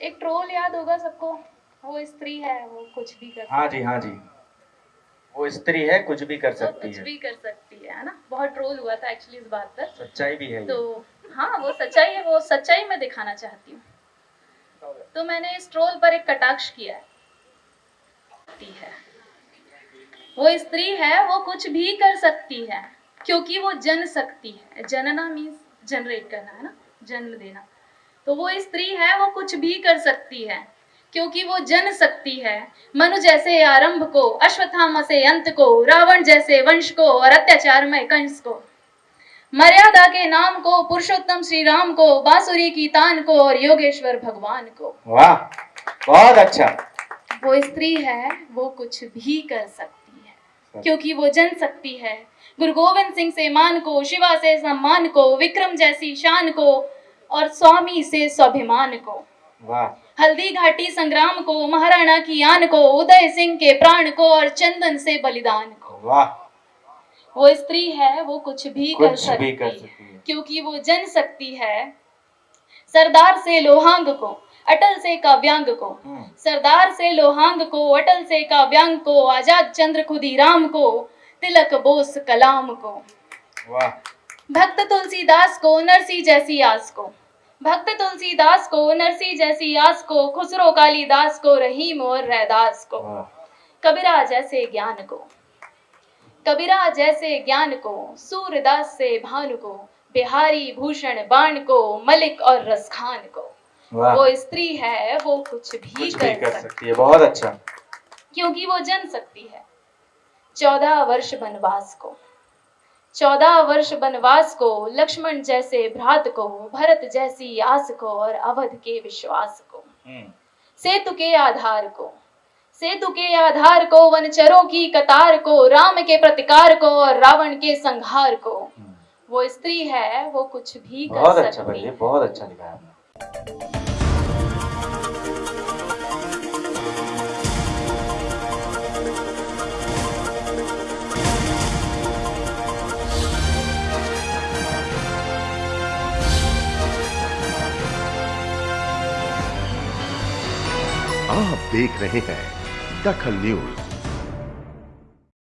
एक ट्रोल याद होगा सबको। वो स्त्री है वो कुछ भी कर हाँ जी हाँ जी। वो स्त्री है कुछ भी कर सकती कुछ है। भी कर सकती है है ना? बहुत ट्रोल हुआ था एक्चुअली इस बात पर। सच्चाई भी है तो हाँ वो सच्चाई है वो सच्चाई मैं दिखाना चाहती हूँ। तो मैंने इस ट्रोल पर एक कटाक्ष किया है। वो स्त्री है वो कुछ भी कर सकती है क्योंकि वो जन सकती है। जनना मीन्स जनरेट करना है ना? जन्म देना। तो वो स्त्री है वो कुछ भी कर सकती है क्योंकि वो जन सकती है। मनु जैसे आरंभ को अश्वत्थामा से अंत को रावण जैसे वंश को और अत्याचारमय कंस को। मर्यादा के नाम को पुरुषोत्तम श्री राम को बांसुरी की तान को और योगेश्वर भगवान को। वाह बहुत अच्छा। वो स्त्री है वो कुछ भी कर सकती है क्योंकि वो जन सकती है। गुरु गोविंद सिंह से मान को शिवा से सम्मान को विक्रम जैसी शान को और स्वामी से स्वाभिमान को। हल्दी घाटी संग्राम को महाराणा की आन को उदय सिंह के प्राण को और चंदन से बलिदान को। वाह। वो स्त्री है वो कुछ भी कुछ कर सकती भी कर सकती है क्योंकि वो जन सकती है। सरदार से लोहांग को अटल से काव्यांग को। हम्म, सरदार से लोहांग को अटल से काव्यांग को आज़ाद चंद्र खुदीराम को तिलक बोस कलाम को। वाह। भक्त तुलसीदास को नरसी जैसी आस को। भक्त तुलसीदास को नरसी जैसी आस को खुसरो कालिदास को रहीम और रैदास को। कबीरा जैसे ज्ञान को कबीरा जैसे ज्ञान को सूरदास से भानु को बिहारी भूषण बाण को मलिक और रसखान को। वो स्त्री है वो कुछ भी कुछ कर, भी कर सकती सकती है बहुत अच्छा। क्योंकि वो जन सकती है। चौदह वर्ष वनवास को। चौदह वर्ष वनवास को लक्ष्मण जैसे भ्रात को भरत जैसी आस को और अवध के विश्वास को। हम्म, सेतु के आधार को सेतु के आधार को वनचरों की कतार को राम के प्रतिकार को और रावण के संहार को। हम्म। वो स्त्री है वो कुछ भी कर बहुत अच्छा सकती है। बहुत अच्छा लिखा है आप देख रहे हैं दखल न्यूज़।